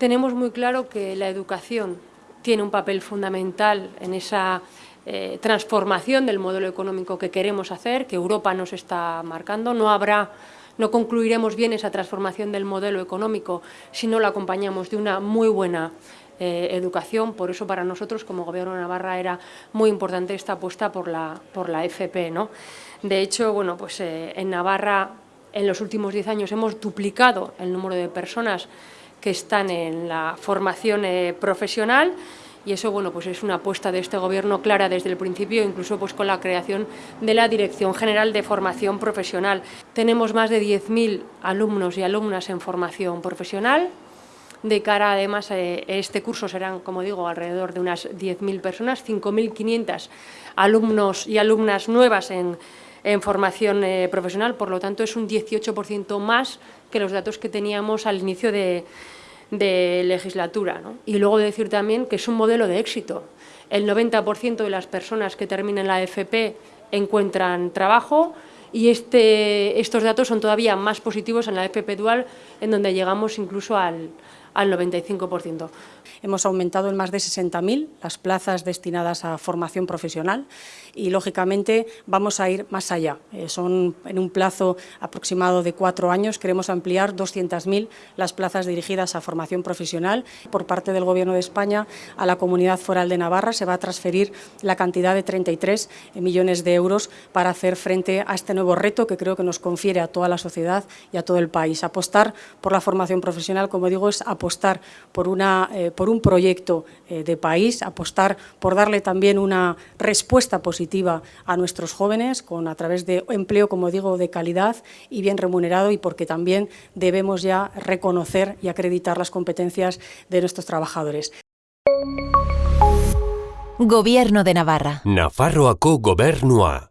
Tenemos muy claro que la educación tiene un papel fundamental en esa eh, transformación del modelo económico que queremos hacer, que Europa nos está marcando. No habrá no concluiremos bien esa transformación del modelo económico si no la acompañamos de una muy buena eh, educación. Por eso para nosotros como Gobierno de Navarra era muy importante esta apuesta por la, por la FP. ¿no? De hecho, bueno, pues, eh, en Navarra en los últimos 10 años hemos duplicado el número de personas que están en la formación eh, profesional. Y eso bueno, pues es una apuesta de este Gobierno clara desde el principio, incluso pues con la creación de la Dirección General de Formación Profesional. Tenemos más de 10.000 alumnos y alumnas en formación profesional, de cara además a eh, este curso serán, como digo, alrededor de unas 10.000 personas, 5.500 alumnos y alumnas nuevas en, formación eh, profesional, por lo tanto es un 18% más que los datos que teníamos al inicio de, legislatura. Y luego decir también que es un modelo de éxito. El 90% de las personas que terminan la FP encuentran trabajo y este, estos datos son todavía más positivos en la FP dual, en donde llegamos incluso al, al 95%. Hemos aumentado en más de 60.000 las plazas destinadas a formación profesional y, lógicamente, vamos a ir más allá. Eh, son en un plazo aproximado de cuatro años, queremos ampliar 200.000 las plazas dirigidas a formación profesional. Por parte del Gobierno de España a la Comunidad Foral de Navarra se va a transferir la cantidad de 33 millones de euros para hacer frente a este nuevo reto que creo que nos confiere a toda la sociedad y a todo el país. Apostar por la formación profesional, como digo, es apostar por, una, eh, por un proyecto eh, de país, apostar por darle también una respuesta positiva a nuestros jóvenes con, a través de empleo, como digo, de calidad y bien remunerado y porque también debemos ya reconocer y acreditar las competencias de nuestros trabajadores. Gobierno de Navarra. Nafarroako gobernua.